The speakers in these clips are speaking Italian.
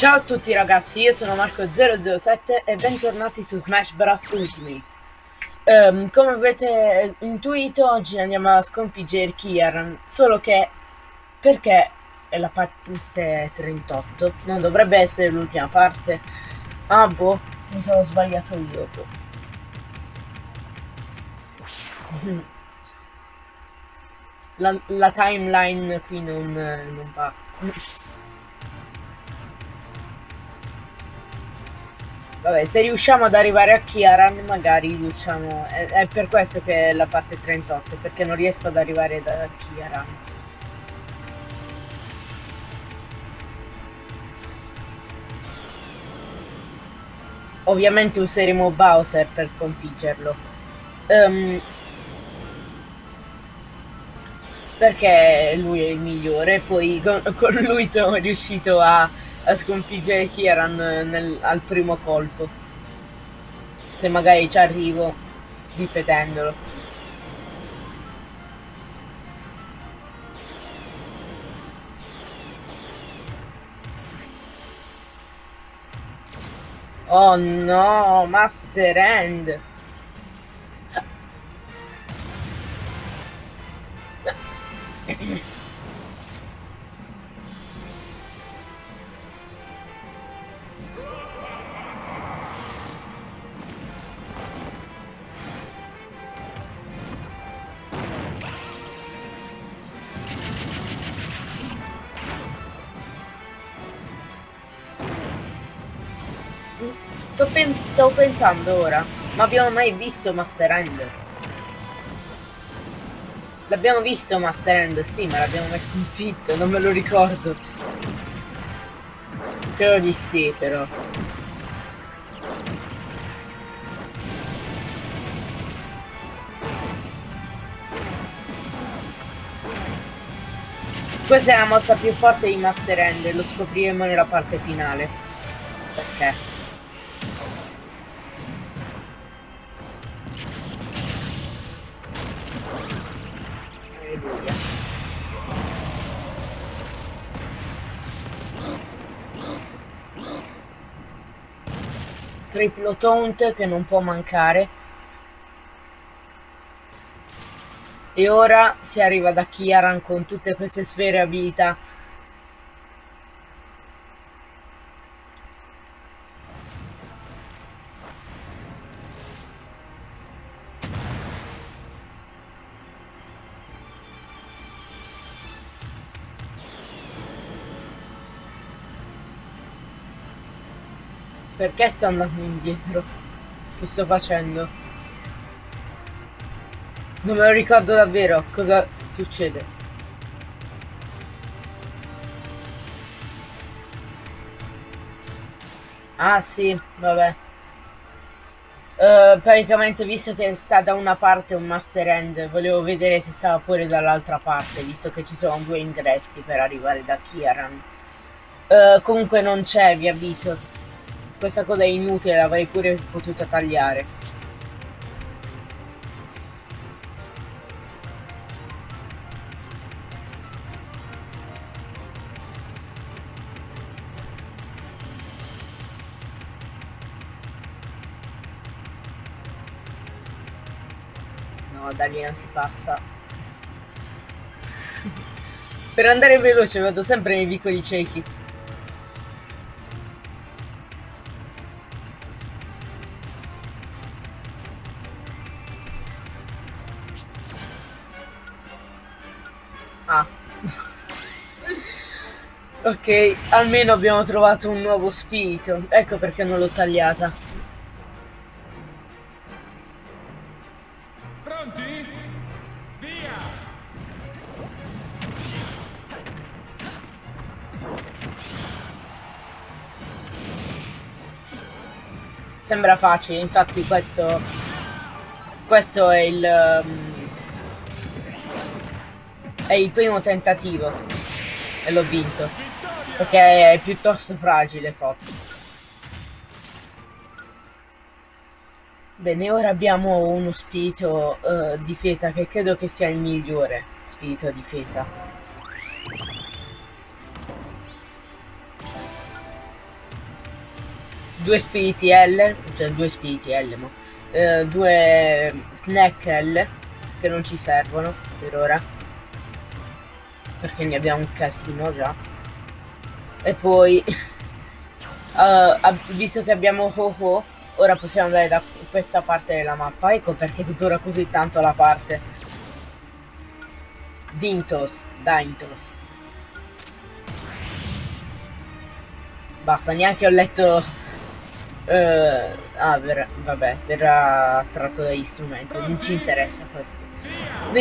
Ciao a tutti ragazzi, io sono Marco007 e bentornati su Smash Bros Ultimate. Um, come avete intuito, oggi andiamo a sconfiggere Kiaran, solo che perché è la parte 38, non dovrebbe essere l'ultima parte. Ah boh, mi sono sbagliato io. La, la timeline qui non, non va. Vabbè, se riusciamo ad arrivare a Kiaran, magari riusciamo... È, è, per questo che è la parte 38, perché non riesco ad arrivare da Kiaran. Ovviamente useremo Bowser per sconfiggerlo. Um, perché lui è il migliore, poi con, con lui sono riuscito a a sconfiggere Kieran nel, al primo colpo. Se magari ci arrivo ripetendolo. Oh no, Master End! Sto pen stavo pensando ora, ma abbiamo mai visto Master End? L'abbiamo visto Master End, sì, ma l'abbiamo mai sconfitto, non me lo ricordo. Credo di sì, però. Questa è la mossa più forte di Master End, lo scopriremo nella parte finale. Perché? Triplo taunt che non può mancare. E ora si arriva da Kiaran con tutte queste sfere abilità Perché sto andando indietro? Che sto facendo? Non me lo ricordo davvero cosa succede. Ah sì, vabbè. Uh, praticamente visto che sta da una parte un master end, volevo vedere se stava pure dall'altra parte, visto che ci sono due ingressi per arrivare da Kiaran. Uh, comunque non c'è, vi avviso. Questa cosa è inutile, l'avrei pure potuta tagliare. No, da lì non si passa. per andare veloce vado sempre nei vicoli ciechi. Ok, almeno abbiamo trovato un nuovo spirito. Ecco perché non l'ho tagliata. Pronti? Via! Sembra facile, infatti questo... Questo è il... Um, è il primo tentativo e l'ho vinto perché è piuttosto fragile forse bene ora abbiamo uno spirito uh, difesa che credo che sia il migliore spirito difesa. Due spiriti L, cioè due spiriti L, ma eh, due snack L che non ci servono per ora. Perché ne abbiamo un casino già e poi uh, visto che abbiamo Ho-Ho ora possiamo andare da questa parte della mappa. Ecco perché dura così tanto la parte. Dintos Dintos. Basta neanche ho letto uh, ah ver vabbè verrà tratto dagli strumenti non ci interessa questo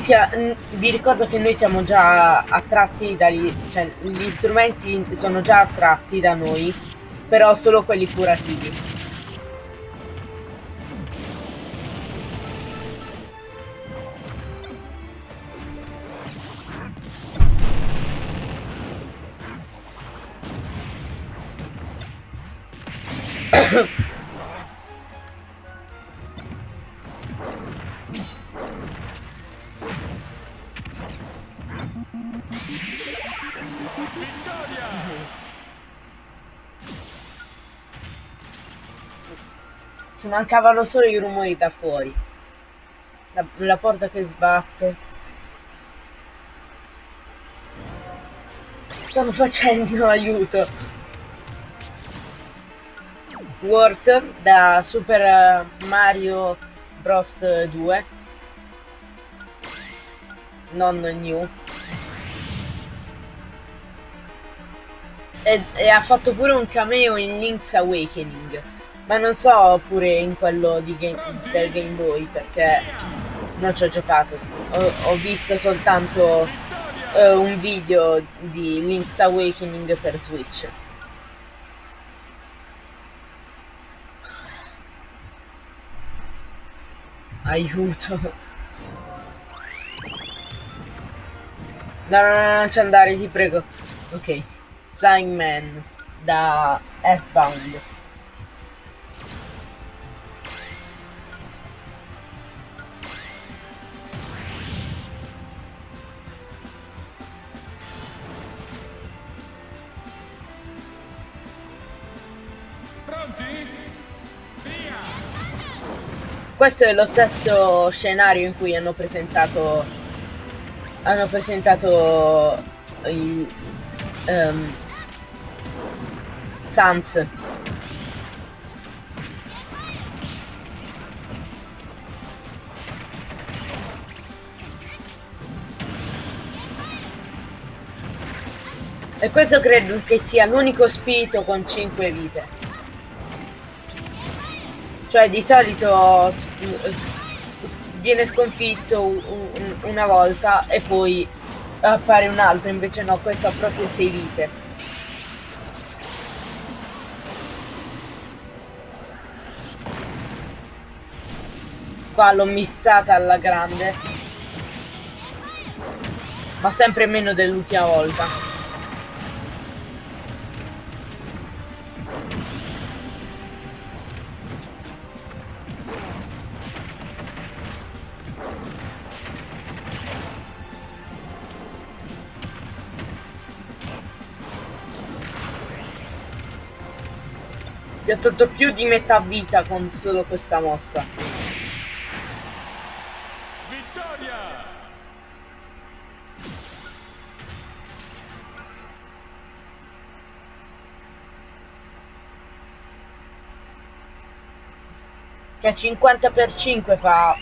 sia, vi ricordo che noi siamo già attratti dagli... cioè gli strumenti sono già attratti da noi, però solo quelli curativi. Ci mancavano solo i rumori da fuori. La, la porta che sbatte. Stanno facendo aiuto. Wort da Super Mario Bros 2. Non new. E, e, ha fatto pure un cameo in Link's Awakening. Ma non so pure in quello game, del Game Boy perché non ci ho giocato. Ho, ho visto soltanto uh, un video di Link's Awakening per Switch. Aiuto. No, no, no, non ci andare, ti prego. Ok. Flying Man da Earthbound. Questo è lo stesso scenario in cui hanno presentato hanno presentato il um, Sans E questo credo che sia l'unico spirito con 5 vite. Cioè di solito viene sconfitto una volta e poi appare un altro, invece no, questo ha proprio 6 vite. Qua l'ho missata alla grande. Ma sempre meno dell'ultima volta. Ti ho tolto più di metà vita con solo questa mossa. Che 50 per 5 fa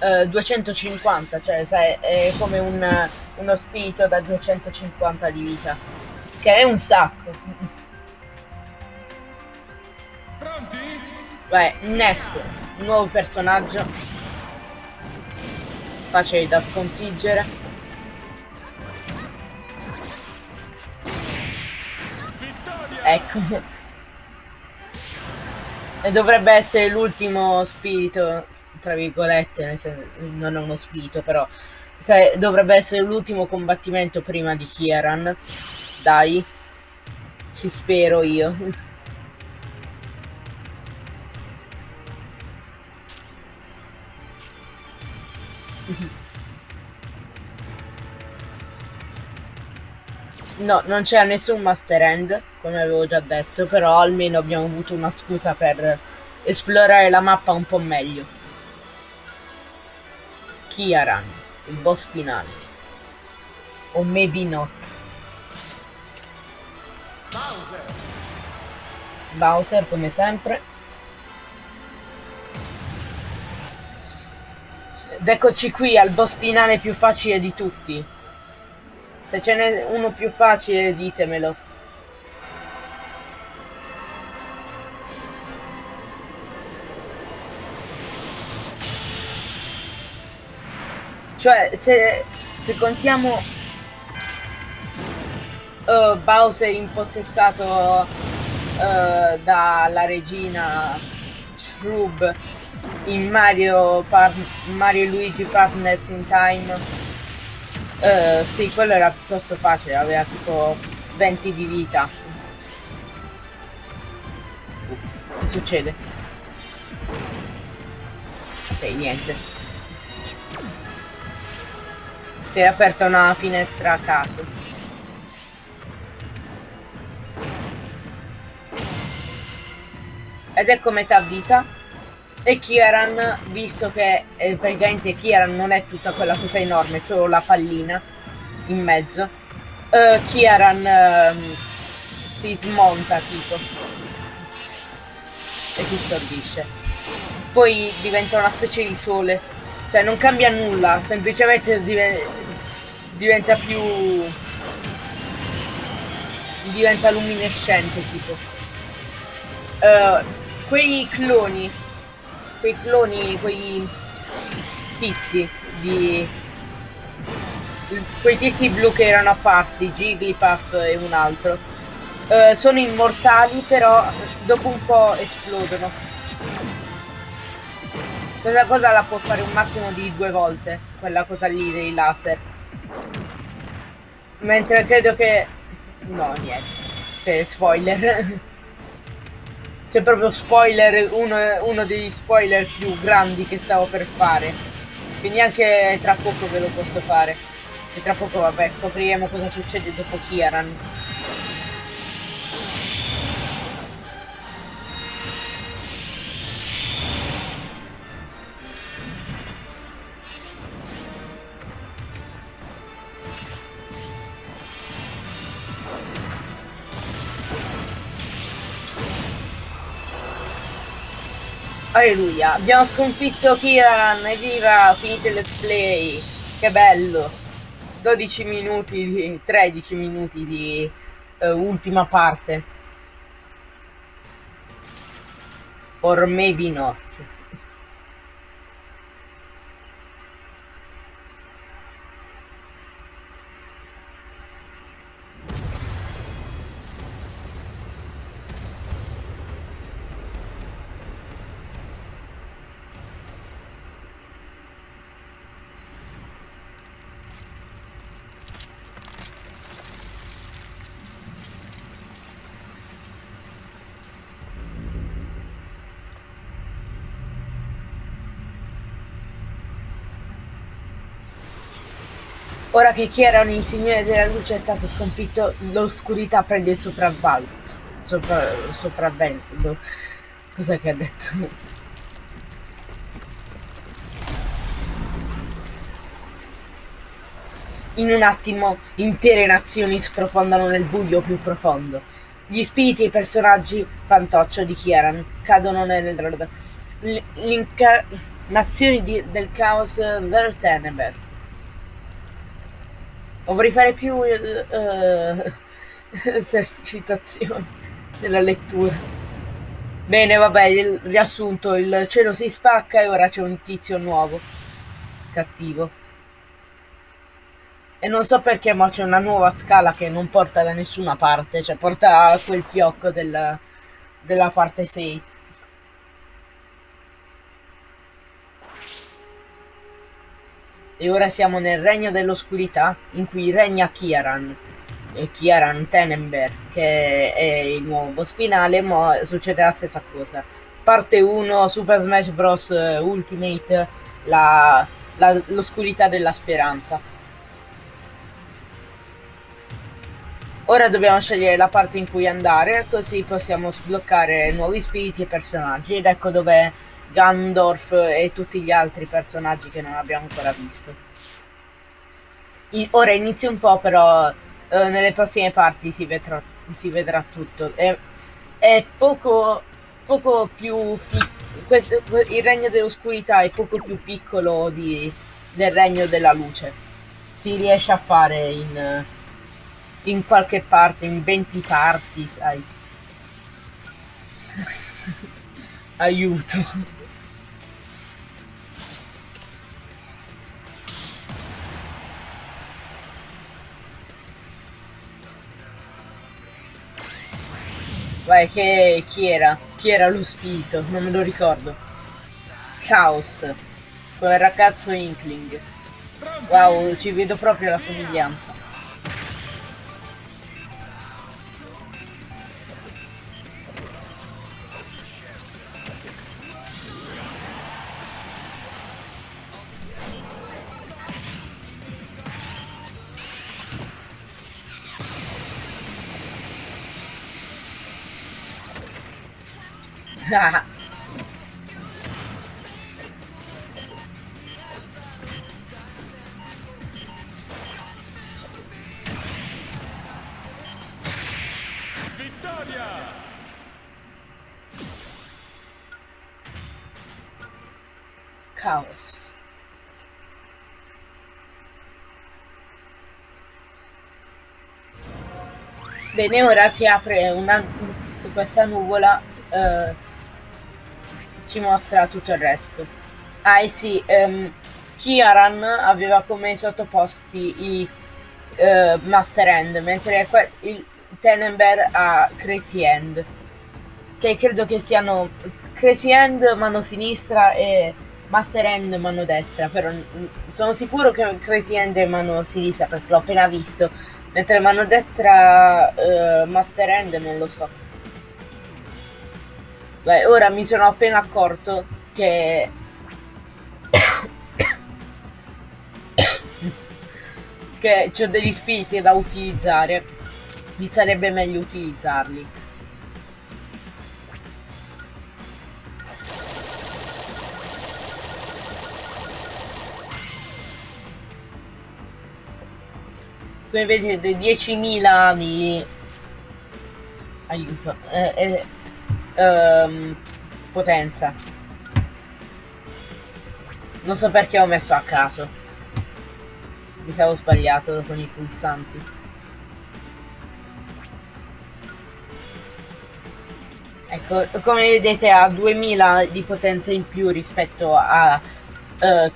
uh, 250, cioè sai, è come un, uno spirito da 250 di vita. Che è un sacco. Beh, Nest, nuovo personaggio. Facile da sconfiggere. Ecco. E dovrebbe essere l'ultimo spirito, tra virgolette, non è uno spirito, però dovrebbe essere l'ultimo combattimento prima di Kieran. Dai, ci spero io. No, non c'è nessun Master End. come avevo già detto, però almeno abbiamo avuto una scusa per esplorare la mappa un po' meglio. Kiaran, il boss finale. O maybe not. Bowser! Bowser come sempre. Ed eccoci qui al boss finale più facile di tutti. Se ce n'è uno più facile ditemelo. Cioè, se, se contiamo uh, Bowser impossessato uh, dalla regina Shrub in Mario, Par- Mario Luigi Partners in Time, uh, sì, quello era piuttosto facile, aveva tipo 20 di vita. Ups, che succede? Ok, niente. Si è aperta una finestra a caso. Ed ecco metà vita. E Kieran, visto che eh, praticamente Kieran non è tutta quella cosa enorme, solo la pallina in mezzo, eh, Kieran ehm, si smonta tipo e si stordisce. Poi diventa una specie di sole cioè non cambia nulla, semplicemente div diventa più... diventa luminescente tipo. Uh, quei cloni, quei cloni, quei tizi di... quei tizi blu che erano apparsi, Jigglypuff e un altro, uh, sono immortali però dopo un po' esplodono. Questa cosa la può fare un massimo di due volte, quella cosa lì dei laser. Mentre credo che... No, niente. Spoiler. C'è proprio spoiler, uno, uno degli spoiler più grandi che stavo per fare. Quindi anche tra poco ve lo posso fare. E tra poco, vabbè, scopriremo cosa succede dopo Kieran. Alleluia, abbiamo sconfitto Kiran, evviva, finito il let's play, che bello, 12 minuti, di, 13 minuti di uh, ultima parte, or maybe not. Ora che chi era un insignere della luce è stato sconfitto, l'oscurità prende il. Sopra, sopravvento. Cos'è che ha detto? In un attimo intere nazioni sprofondano nel buio più profondo. Gli spiriti e i personaggi fantoccio di Kieran cadono nel... L'incarnazione del caos del tenebre Dovrei fare più uh, esercitazioni nella lettura. Bene, vabbè, il riassunto, il cielo si spacca e ora c'è un tizio nuovo. Cattivo. E non so perché, ma c'è una nuova scala che non porta da nessuna parte, cioè porta a quel fiocco del, della parte 6. E ora siamo nel regno dell'oscurità, in cui regna Kieran. E Kieran Tenenberg, che è il nuovo boss finale, ma succede la stessa cosa. Parte 1, Super Smash Bros. Ultimate, l'oscurità della speranza. Ora dobbiamo scegliere la parte in cui andare, così possiamo sbloccare nuovi spiriti e personaggi. Ed ecco dove Gandorf e tutti gli altri personaggi che non abbiamo ancora visto. I- ora inizio un po', però eh, nelle prossime parti si vedrà, si vedrà tutto. È, è poco, poco più piccolo. Il regno dell'oscurità è poco più piccolo di, del regno della luce. Si riesce a fare in, in qualche parte, in 20 parti, sai. Aiuto. Vai, che chi era? Chi era lo spirito? Non me lo ricordo. Chaos. Quel ragazzo Inkling. Wow, ci vedo proprio la somiglianza. Vittoria! Chaos. Bene, ora si apre una, questa nuvola, eh, ci mostra tutto il resto. Ah, e sì, ehm, Kiaran aveva come sottoposti i eh, Master End, mentre il Tenenberg ha Crazy End, che credo che siano Crazy End mano sinistra e Master End mano destra, però sono sicuro che Crazy End è mano sinistra perché l'ho appena visto, mentre mano destra eh, Master End non lo so. Beh, ora mi sono appena accorto che che ho degli spiriti da utilizzare. Mi sarebbe meglio utilizzarli. Come vedete 10.000 di aiuto. Eh, eh, ehm, potenza. Non so perché ho messo a caso. Mi stavo sbagliato con i pulsanti. Ecco come vedete ha 2000 di potenza in più rispetto a eh,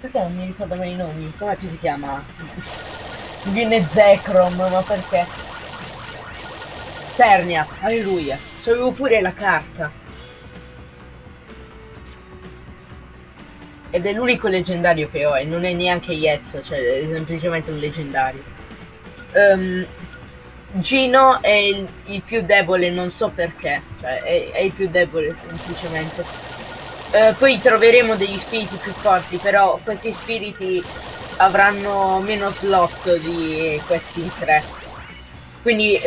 perché non mi ricordo mai i nomi? Com'è che si chiama? Viene Zekrom ma perché Cernias alleluia c'avevo pure la carta ed è l'unico leggendario che ho e non è neanche Yetz, cioè è semplicemente un leggendario. Um, Gino è il, il, più debole, non so perché, cioè è, è il più debole semplicemente. Uh, poi troveremo degli spiriti più forti, però questi spiriti avranno meno slot di questi tre. Quindi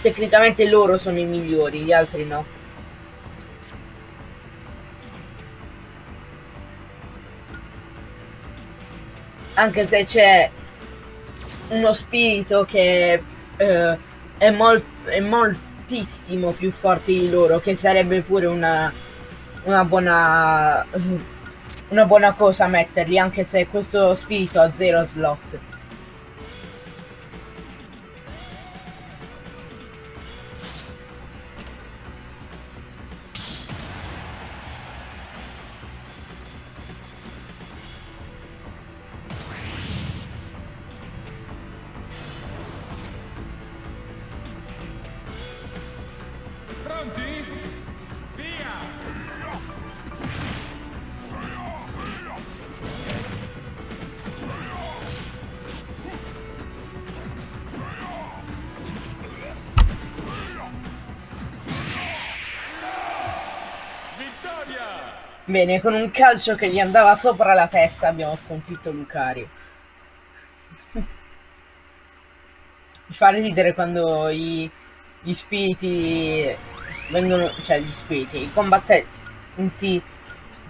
tecnicamente loro sono i migliori, gli altri no. anche se c'è uno spirito che eh, è, mol è, moltissimo più forte di loro, che sarebbe pure una, una buona una buona cosa metterli, anche se questo spirito ha zero slot. Bene, con un calcio che gli andava sopra la testa abbiamo sconfitto Lucario. mi fa ridere quando i, gli spiriti vengono, cioè gli spiriti, i combattenti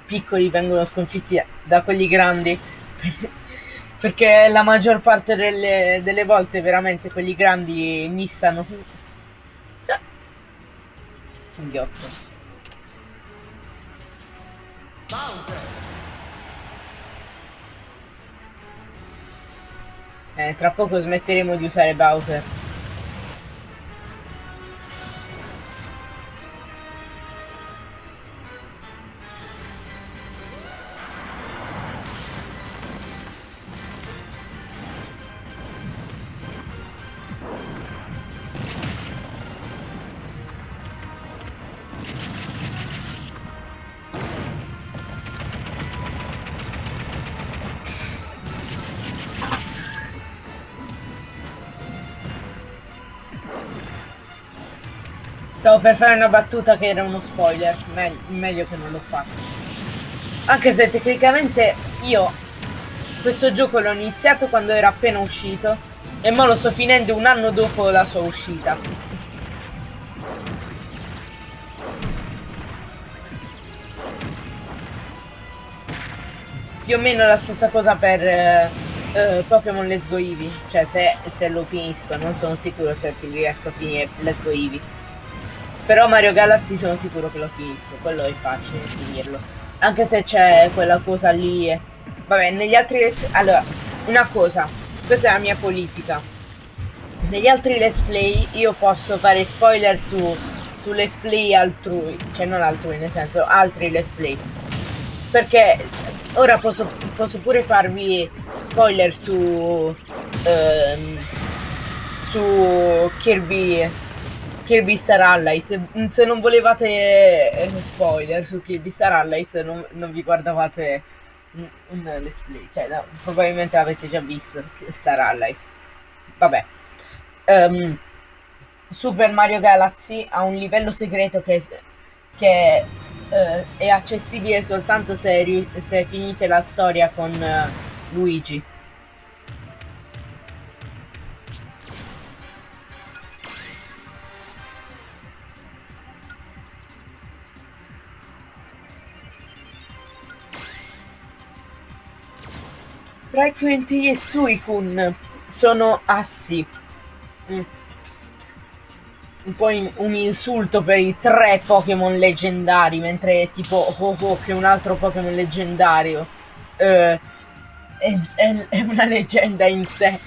piccoli vengono sconfitti da quelli grandi. Perché la maggior parte delle, delle volte veramente quelli grandi missano. Singhiozzo. Eh, tra poco smetteremo di usare Bowser. Stavo per fare una battuta che era uno spoiler, Me meglio che non l'ho fatto. Anche se tecnicamente io questo gioco l'ho iniziato quando era appena uscito e ora lo sto finendo un anno dopo la sua uscita. Più o meno la stessa cosa per eh, eh, Pokémon Let's Go Eevee, cioè se, se lo finisco, non sono sicuro se riesco a finire Let's Go Eevee. Però Mario Galaxy sono sicuro che lo finisco, quello è facile finirlo. Anche se c'è quella cosa lì. E... Vabbè, negli altri... Allora, una cosa, questa è la mia politica. Negli altri let's play io posso fare spoiler su, su let's play altrui, cioè non altrui, nel senso altri let's play. Perché ora posso, posso pure farvi spoiler su... Um, su Kirby Kirby Star Allies. Se non volevate eh, spoiler su Kirby Star Allies, non, non vi guardavate un, let's play. Cioè, no, probabilmente avete già visto Star Allies. Vabbè. Um, Super Mario Galaxy ha un livello segreto che, che uh, è accessibile soltanto se, se finite la storia con uh, Luigi. Frequenti e Suicune sono assi. Mm. Un po' in, un insulto per i tre Pokémon leggendari, mentre tipo Ho Ho che è un altro Pokémon leggendario. Uh, è, è, è, una leggenda in sé.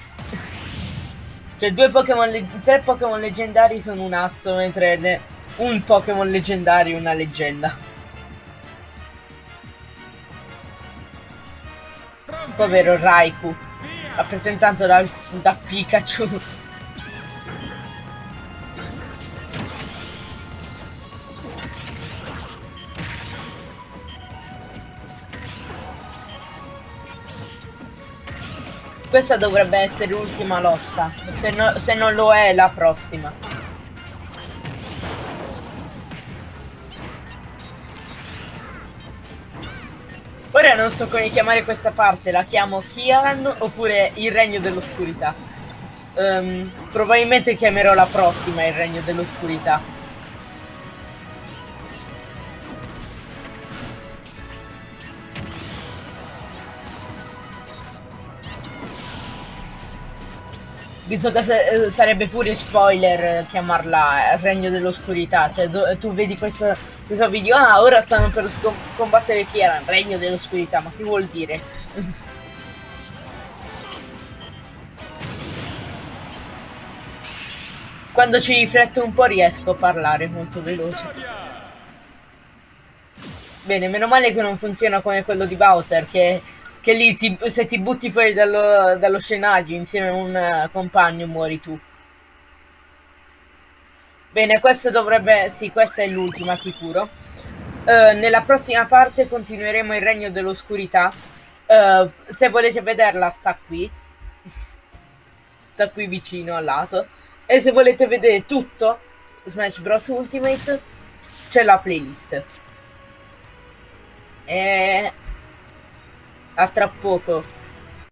cioè due Pokémon tre Pokémon leggendari sono un asso, mentre un Pokémon leggendario è una leggenda. Povero Raikou, rappresentato da, da Pikachu. Questa dovrebbe essere l'ultima lotta, se, no, se non lo è la prossima. Non so come chiamare questa parte, la chiamo Kian oppure il regno dell'oscurità. Um, probabilmente chiamerò la prossima il regno dell'oscurità. Visto che eh, sarebbe pure spoiler chiamarla Regno dell'Oscurità, cioè tu vedi questo, questo, video, ah ora stanno per combattere chi era? Regno dell'Oscurità, ma che vuol dire? Quando ci rifletto un po' riesco a parlare molto veloce. Bene, meno male che non funziona come quello di Bowser, che che lì ti, se ti butti fuori dallo, dallo, scenario insieme a un uh, compagno muori tu. Bene, questo dovrebbe... sì, questa è l'ultima sicuro. Uh, nella prossima parte continueremo il regno dell'oscurità. Uh, se volete vederla sta qui. sta qui vicino al lato. E se volete vedere tutto Smash Bros Ultimate c'è la playlist. E a tra poco.